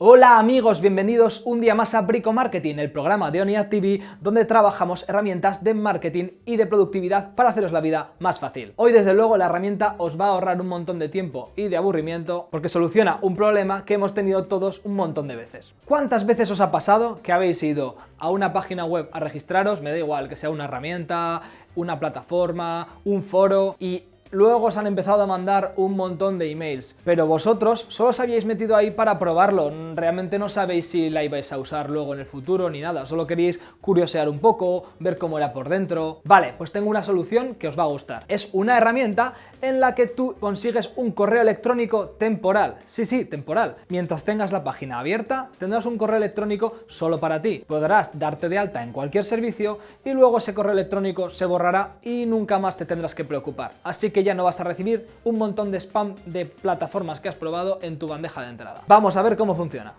Hola amigos, bienvenidos un día más a Brico Marketing, el programa de ONIAD TV donde trabajamos herramientas de marketing y de productividad para haceros la vida más fácil. Hoy desde luego la herramienta os va a ahorrar un montón de tiempo y de aburrimiento porque soluciona un problema que hemos tenido todos un montón de veces. ¿Cuántas veces os ha pasado que habéis ido a una página web a registraros, me da igual que sea una herramienta, una plataforma, un foro y Luego os han empezado a mandar un montón de emails, pero vosotros solo os habíais metido ahí para probarlo, realmente no sabéis si la ibais a usar luego en el futuro ni nada, solo queríais curiosear un poco, ver cómo era por dentro... Vale, pues tengo una solución que os va a gustar. Es una herramienta en la que tú consigues un correo electrónico temporal, sí, sí, temporal. Mientras tengas la página abierta, tendrás un correo electrónico solo para ti. Podrás darte de alta en cualquier servicio y luego ese correo electrónico se borrará y nunca más te tendrás que preocupar. Así que ya no vas a recibir un montón de spam de plataformas que has probado en tu bandeja de entrada. Vamos a ver cómo funciona.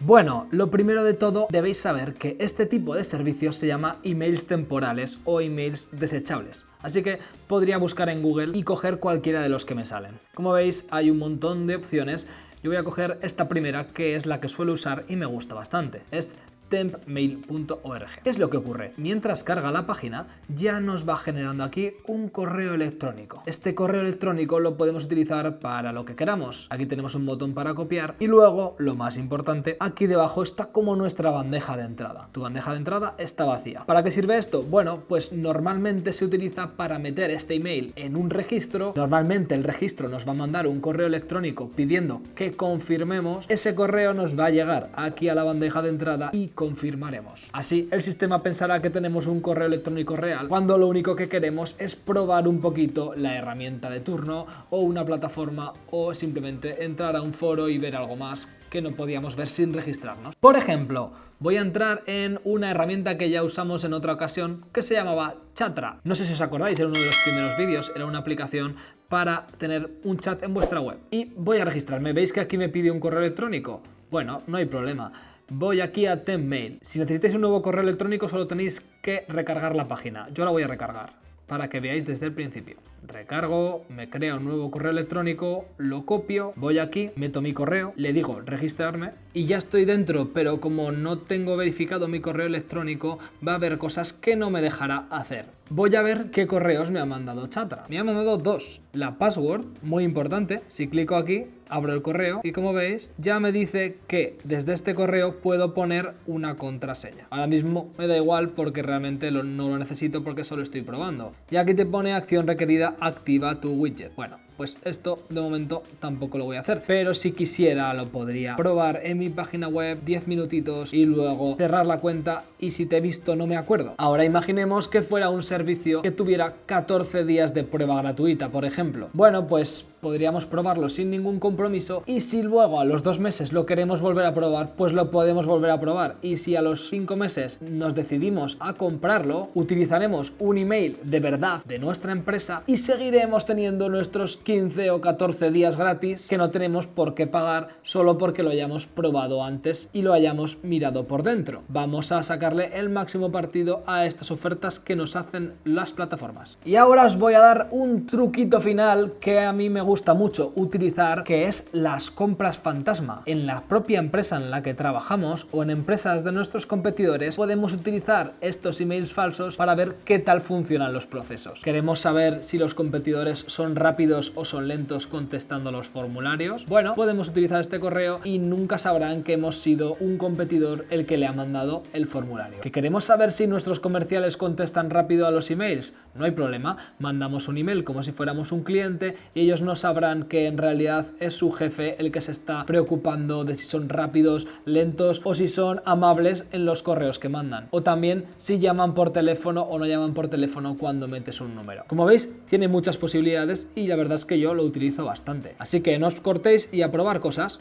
Bueno, lo primero de todo debéis saber que este tipo de servicios se llama emails temporales o emails desechables. Así que podría buscar en Google y coger cualquiera de los que me salen. Como veis hay un montón de opciones yo voy a coger esta primera que es la que suelo usar y me gusta bastante. Es tempmail.org. ¿Qué es lo que ocurre? Mientras carga la página, ya nos va generando aquí un correo electrónico. Este correo electrónico lo podemos utilizar para lo que queramos. Aquí tenemos un botón para copiar y luego, lo más importante, aquí debajo está como nuestra bandeja de entrada. Tu bandeja de entrada está vacía. ¿Para qué sirve esto? Bueno, pues normalmente se utiliza para meter este email en un registro. Normalmente el registro nos va a mandar un correo electrónico pidiendo que confirmemos. Ese correo nos va a llegar aquí a la bandeja de entrada y confirmaremos. Así, el sistema pensará que tenemos un correo electrónico real, cuando lo único que queremos es probar un poquito la herramienta de turno o una plataforma o simplemente entrar a un foro y ver algo más que no podíamos ver sin registrarnos. Por ejemplo, voy a entrar en una herramienta que ya usamos en otra ocasión que se llamaba Chatra. No sé si os acordáis, era uno de los primeros vídeos, era una aplicación para tener un chat en vuestra web. Y voy a registrarme, ¿veis que aquí me pide un correo electrónico? Bueno, no hay problema voy aquí a Tempmail. Si necesitáis un nuevo correo electrónico solo tenéis que recargar la página. Yo la voy a recargar para que veáis desde el principio. Recargo, me crea un nuevo correo electrónico, lo copio, voy aquí, meto mi correo, le digo registrarme y ya estoy dentro, pero como no tengo verificado mi correo electrónico, va a haber cosas que no me dejará hacer. Voy a ver qué correos me ha mandado Chatra. Me ha mandado dos. La password, muy importante, si clico aquí, abro el correo y como veis ya me dice que desde este correo puedo poner una contraseña. Ahora mismo me da igual porque realmente no lo necesito porque solo estoy probando. Y aquí te pone acción requerida activa tu widget. Bueno, pues esto de momento tampoco lo voy a hacer. Pero si quisiera lo podría probar en mi página web 10 minutitos y luego cerrar la cuenta y si te he visto no me acuerdo. Ahora imaginemos que fuera un servicio que tuviera 14 días de prueba gratuita, por ejemplo. Bueno, pues podríamos probarlo sin ningún compromiso y si luego a los dos meses lo queremos volver a probar, pues lo podemos volver a probar. Y si a los cinco meses nos decidimos a comprarlo, utilizaremos un email de verdad de nuestra empresa y seguiremos teniendo nuestros 15 o 14 días gratis que no tenemos por qué pagar solo porque lo hayamos probado antes y lo hayamos mirado por dentro. Vamos a sacarle el máximo partido a estas ofertas que nos hacen las plataformas. Y ahora os voy a dar un truquito final que a mí me gusta mucho utilizar, que es las compras fantasma. En la propia empresa en la que trabajamos o en empresas de nuestros competidores podemos utilizar estos emails falsos para ver qué tal funcionan los procesos. Queremos saber si los competidores son rápidos o son lentos contestando los formularios, bueno, podemos utilizar este correo y nunca sabrán que hemos sido un competidor el que le ha mandado el formulario. ¿Que queremos saber si nuestros comerciales contestan rápido a los emails? No hay problema, mandamos un email como si fuéramos un cliente y ellos no sabrán que en realidad es su jefe el que se está preocupando de si son rápidos, lentos o si son amables en los correos que mandan. O también si llaman por teléfono o no llaman por teléfono cuando metes un número. Como veis, tiene muchas posibilidades y la verdad es que yo lo utilizo bastante. Así que no os cortéis y a probar cosas.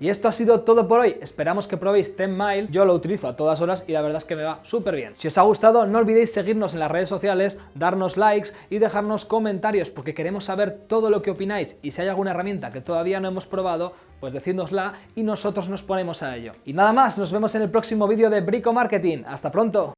Y esto ha sido todo por hoy, esperamos que probéis Tenmail, yo lo utilizo a todas horas y la verdad es que me va súper bien. Si os ha gustado no olvidéis seguirnos en las redes sociales, darnos likes y dejarnos comentarios porque queremos saber todo lo que opináis y si hay alguna herramienta que todavía no hemos probado, pues decídnosla y nosotros nos ponemos a ello. Y nada más, nos vemos en el próximo vídeo de Brico Marketing, ¡hasta pronto!